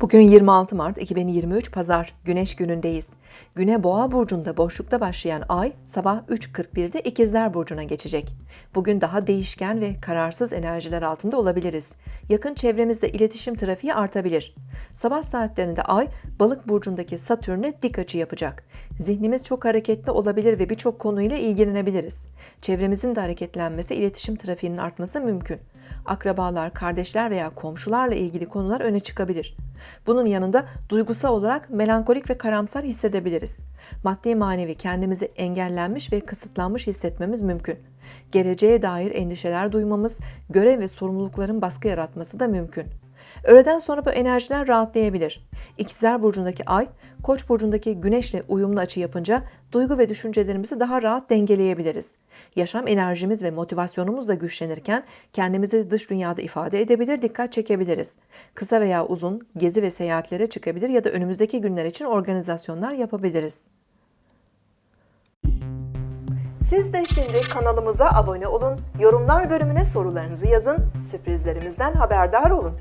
Bugün 26 Mart 2023 Pazar Güneş günündeyiz. Güne Boğa burcunda boşlukta başlayan ay sabah 3.41'de İkizler burcuna geçecek. Bugün daha değişken ve kararsız enerjiler altında olabiliriz. Yakın çevremizde iletişim trafiği artabilir. Sabah saatlerinde ay Balık burcundaki Satürn'e dik açı yapacak. Zihnimiz çok hareketli olabilir ve birçok konuyla ilgilenebiliriz. Çevremizin de hareketlenmesi, iletişim trafiğinin artması mümkün akrabalar, kardeşler veya komşularla ilgili konular öne çıkabilir. Bunun yanında duygusal olarak melankolik ve karamsar hissedebiliriz. Maddi manevi kendimizi engellenmiş ve kısıtlanmış hissetmemiz mümkün. Geleceğe dair endişeler duymamız, görev ve sorumlulukların baskı yaratması da mümkün. Öğleden sonra bu enerjiler rahatlayabilir. İkizler burcundaki ay, Koç burcundaki güneşle uyumlu açı yapınca duygu ve düşüncelerimizi daha rahat dengeleyebiliriz. Yaşam enerjimiz ve motivasyonumuz da güçlenirken kendimizi dış dünyada ifade edebilir, dikkat çekebiliriz. Kısa veya uzun gezi ve seyahatlere çıkabilir ya da önümüzdeki günler için organizasyonlar yapabiliriz. Siz de şimdi kanalımıza abone olun, yorumlar bölümüne sorularınızı yazın, sürprizlerimizden haberdar olun.